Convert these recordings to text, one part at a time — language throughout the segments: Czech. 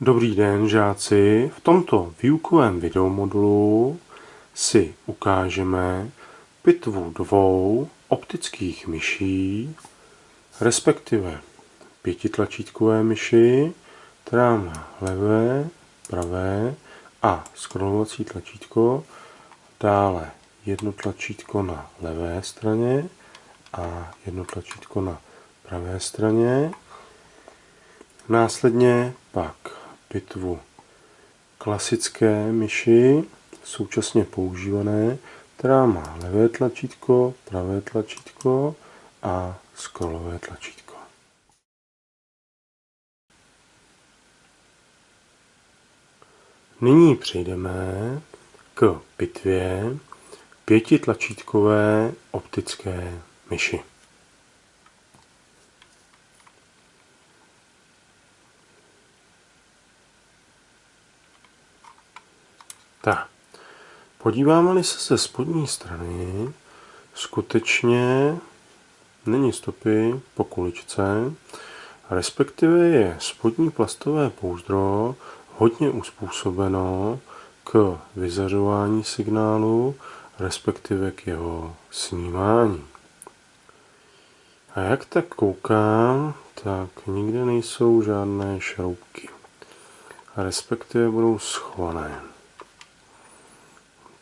Dobrý den, žáci. V tomto výukovém videomodulu si ukážeme pitvu dvou optických myší, respektive pětitlačítkové myši, která má levé, pravé a scrollovací tlačítko, dále jedno tlačítko na levé straně a jedno tlačítko na pravé straně. Následně pak pitvu klasické myši, současně používané, která má levé tlačítko, pravé tlačítko a scrollové tlačítko. Nyní přejdeme k pitvě pětitlačítkové optické myši. Tak, podíváme-li se ze spodní strany, skutečně není stopy po kuličce, respektive je spodní plastové pouzdro hodně uspůsobeno k vyzařování signálu, respektive k jeho snímání. A jak tak koukám, tak nikde nejsou žádné šroubky. Respektive budou schované.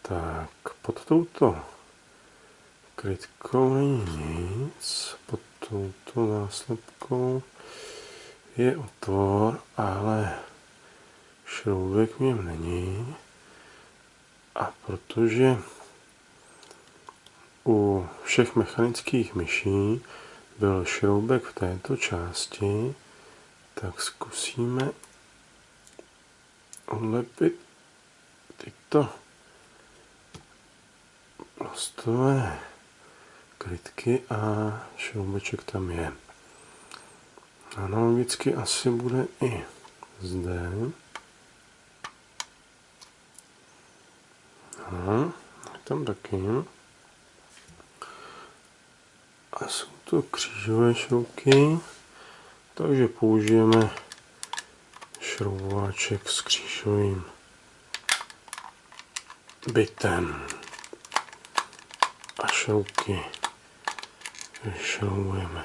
Tak, pod touto krytkou není nic, pod touto náslepkou je otvor, ale šroubek v něm není. A protože u všech mechanických myší byl šroubek v této části, tak zkusíme odlepit tyto plastové krytky a šroubeček tam je. Analogicky asi bude i zde. Aha, tam taky. A jsou to křížové šroubky, takže použijeme šroubováček s křížovým bytem a šrouky vyšroubujeme.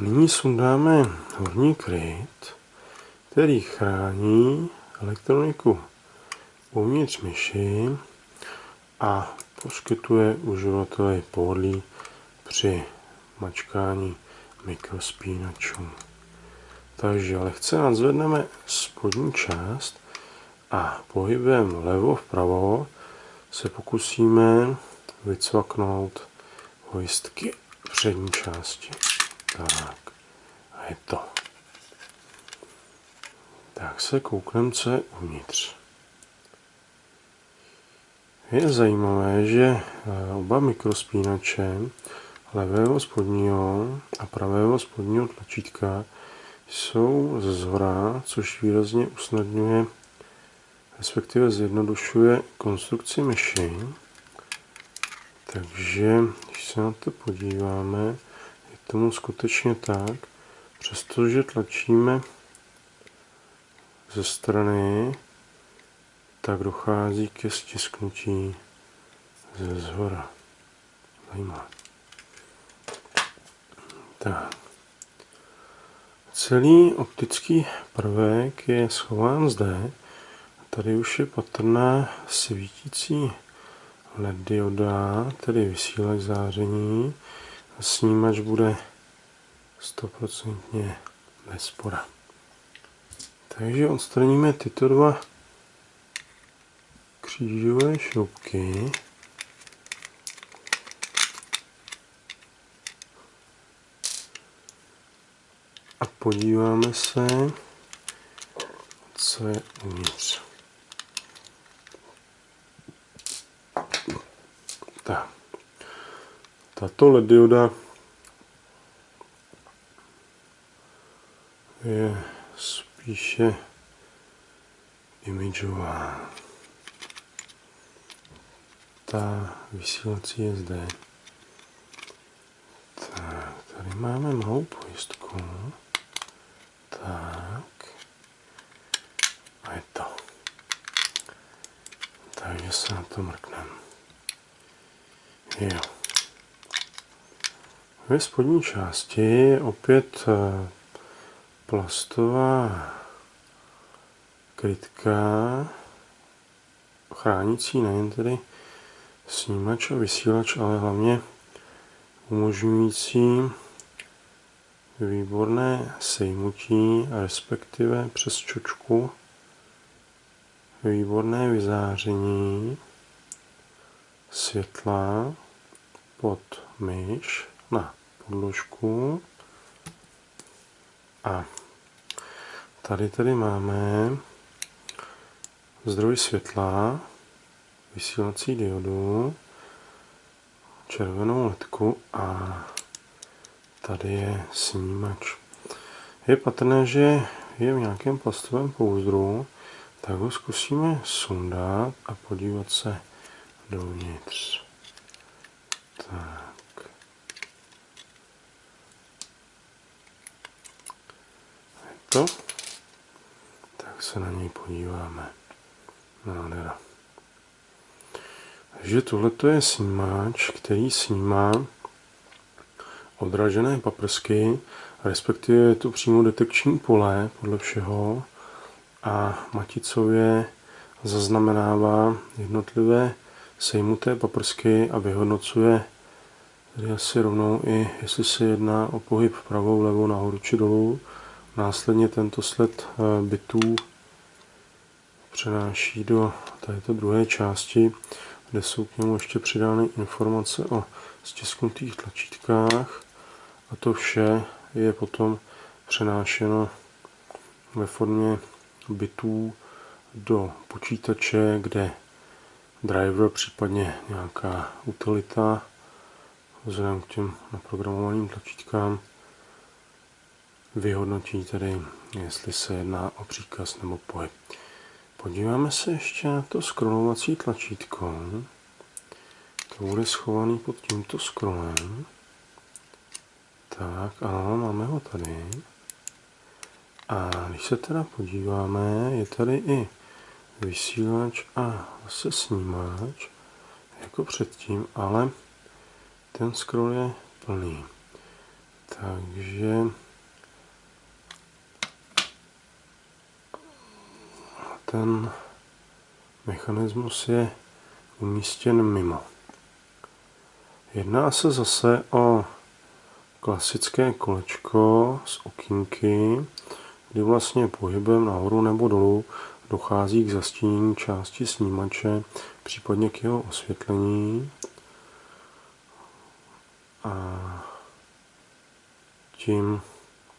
Nyní sundáme horní kryt, který chrání elektroniku uvnitř myši a poskytuje uživateli pohodlí při mačkání mikrospínačů. Takže lehce nadzvedneme spodní část a pohybem levo vpravo se pokusíme vycvaknout hojistky přední části. Tak, a je to. Tak se koukneme, co je uvnitř. Je zajímavé, že eh, oba mikrospínače levého spodního a pravého spodního tlačítka jsou ze zhora, což výrazně usnadňuje, respektive zjednodušuje konstrukci myši. Takže, když se na to podíváme, je tomu skutečně tak, přestože tlačíme ze strany, tak dochází ke stisknutí ze zhora. Zajímavé. Tak. Celý optický prvek je schován zde. Tady už je patrná svítící LED dioda, tedy vysílač záření. Snímač bude 100% bez spora. Takže odstraníme tyto dva křížové šroubky. A podíváme se, co je uvnitř. Tak. Tato LED dioda spíše imidžová. Ta vysílací je zde. Tak, tady máme malou pojistku. Tak. A je to. Takže se na to mrkneme. Jo. Ve spodní části je opět eh, plastová krytka chránící nejen tedy snímač a vysílač, ale hlavně umožňující výborné sejmutí, respektive přes čočku výborné vyzáření světla pod myš na podložku. A tady tady máme zdroj světla, vysílací diodu, červenou ledku a tady je snímač. Je patrné, že je v nějakém plastovém pouzdru, tak ho zkusíme sundat a podívat se dovnitř. Tak. Je to? Tak se na něj podíváme. Nádhera. Takže tohle je snímač, který snímá odražené paprsky, respektive je to přímo detekční pole podle všeho a maticově zaznamenává jednotlivé sejmuté paprsky a vyhodnocuje tady asi rovnou i, jestli se jedná o pohyb pravou, levou, nahoru či dolů. Následně tento sled eh, bitů přenáší do této druhé části, kde jsou k němu ještě přidány informace o stisknutých tlačítkách a to vše je potom přenášeno ve formě bitů do počítače, kde driver, případně nějaká utilita, vzhledem k těm naprogramovaným tlačítkám, vyhodnotí tedy, jestli se jedná o příkaz nebo pohyb. Podíváme se ještě na to scrollovací tlačítko. To bude schovaný pod tímto scrollem. Tak, ano, máme ho tady. A když se teda podíváme, je tady i vysílač a zase snímač, jako předtím, ale ten scroll je plný. Takže ten mechanismus je umístěn mimo. Jedná se zase o klasické kolečko z okýnky, kdy vlastně pohybem nahoru nebo dolů dochází k zastínění části snímače, případně k jeho osvětlení. A tím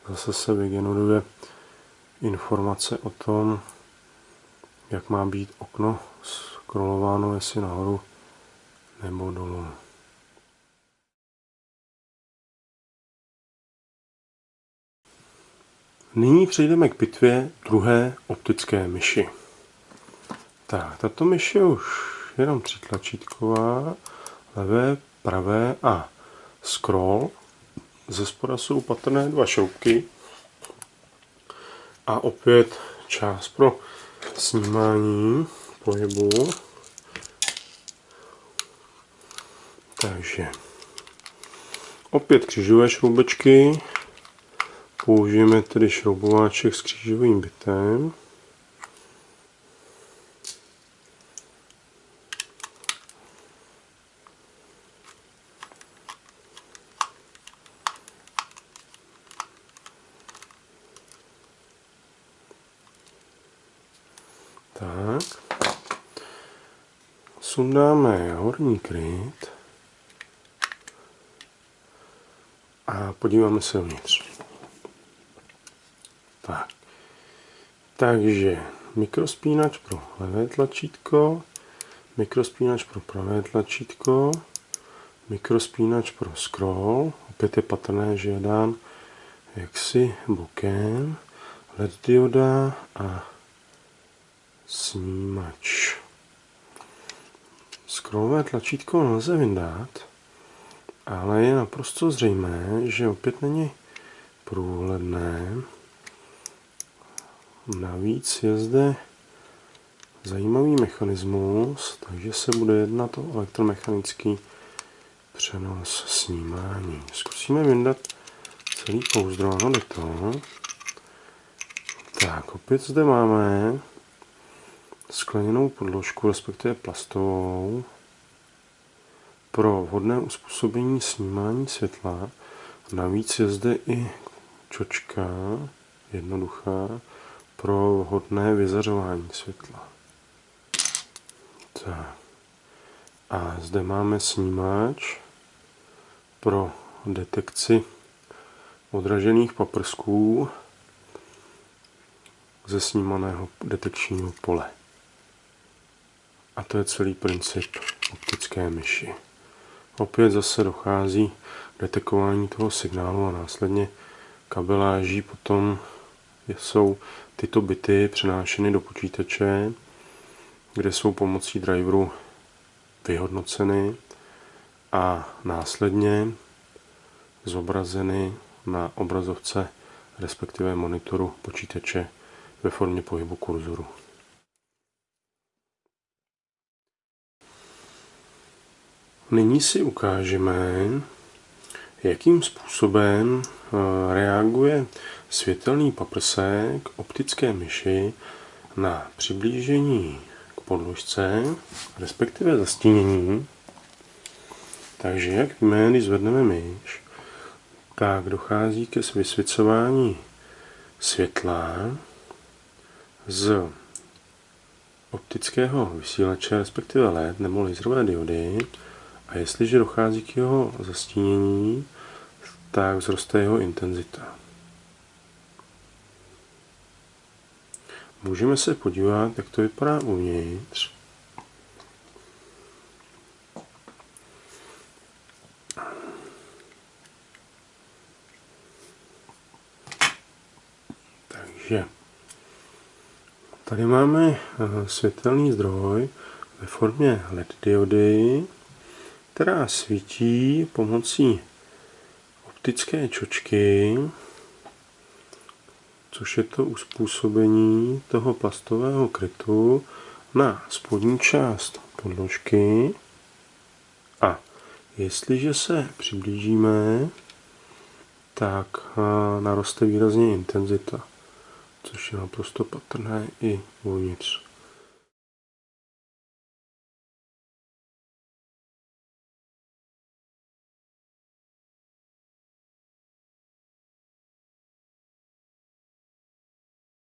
zase se vygeneruje informace o tom, jak má být okno scrollováno, jestli nahoru nebo dolů. Nyní přejdeme k pitvě druhé optické myši. Tak, tato myš je už jenom třítlačítková, levé, pravé a scroll. Ze spoda jsou patrné dva šroubky a opět část pro snímání pohybu. Takže opět křižové šroubečky, Použijeme tedy šroubováček s křížovým bitem. Tak. Sundáme horní kryt a podíváme se vnitř. Tak. Takže mikrospínač pro levé tlačítko, mikrospínač pro pravé tlačítko, mikrospínač pro scroll, opět je patrné, že je dán jaksi bokem, LED dioda a snímač. Scrollové tlačítko nelze vyndat, ale je naprosto zřejmé, že opět není průhledné. Navíc je zde zajímavý mechanismus, takže se bude jednat o elektromechanický přenos snímání. Zkusíme vyndat celý pouzdro, ano, to. Tak, opět zde máme skleněnou podložku, respektive plastovou, pro vhodné uspůsobení snímání světla. Navíc je zde i čočka, jednoduchá, pro vhodné vyzařování světla. Tak. A zde máme snímač pro detekci odražených paprsků ze snímaného detekčního pole. A to je celý princip optické myši. Opět zase dochází detekování toho signálu a následně kabeláží potom jsou tyto bity přenášeny do počítače, kde jsou pomocí driveru vyhodnoceny a následně zobrazeny na obrazovce respektive monitoru počítače ve formě pohybu kurzoru. Nyní si ukážeme, jakým způsobem eh, reaguje světelný paprsek optické myši na přiblížení k podložce, respektive zastínění. Takže jak víme, když zvedneme myš, tak dochází ke vysvěcování světla z optického vysílače, respektive LED nebo laserové diody. A jestliže dochází k jeho zastínění, tak vzroste jeho intenzita. Můžeme se podívat, jak to vypadá uvnitř. Takže tady máme eh, světelný zdroj ve formě LED diody, která svítí pomocí optické čočky, což je to uspůsobení toho plastového krytu na spodní část podložky. A jestliže se přiblížíme, tak naroste výrazně intenzita, což je naprosto patrné i uvnitř.